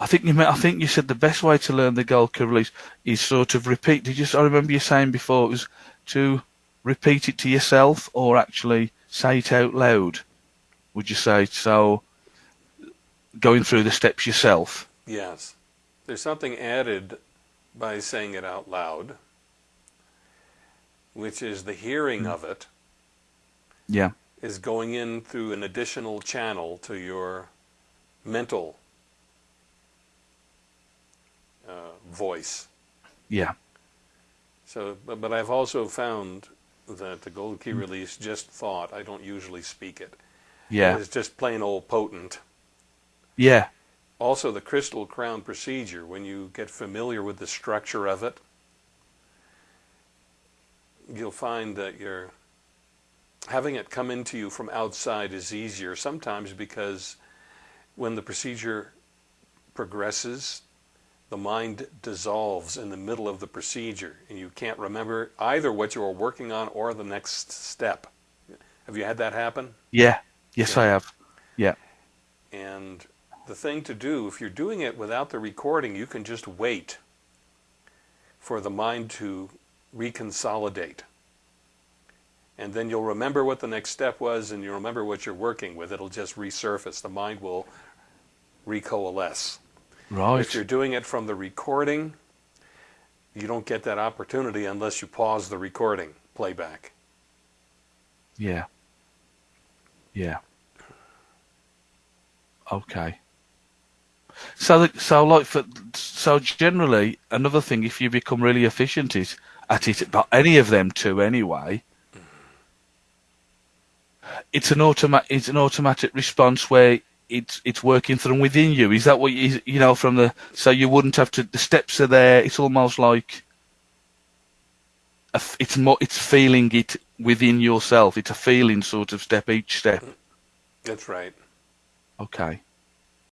I think you meant, I think you said the best way to learn the gold key release is sort of repeat. Did you? I remember you saying before it was to repeat it to yourself or actually say it out loud. Would you say so? Going through the steps yourself. Yes, there's something added by saying it out loud, which is the hearing of it Yeah. is going in through an additional channel to your mental voice. Yeah. So, but, but I've also found that the gold key release just thought. I don't usually speak it. Yeah. It's just plain old potent. Yeah. Also, the crystal crown procedure, when you get familiar with the structure of it, you'll find that you're having it come into you from outside is easier sometimes because when the procedure progresses, the mind dissolves in the middle of the procedure and you can't remember either what you were working on or the next step. Have you had that happen? Yeah. Yes, Yeah. I have. Yeah. And the thing to do, if you're doing it without the recording, you can just wait for the mind to reconsolidate. And then you'll remember what the next step was and you'll remember what you're working with. It'll just resurface. The mind will recoalesce. Right. If you're doing it from the recording, you don't get that opportunity unless you pause the recording playback. Yeah. Yeah. Okay. So, the, so like for so generally, another thing, if you become really efficient is at it, but any of them two anyway, it's an automatic, it's an automatic response where it's it's working from within you. Is that what you you know from the so you wouldn't have to the steps are there. It's almost like a it's more it's feeling it within yourself. It's a feeling sort of step each step. That's right. Okay.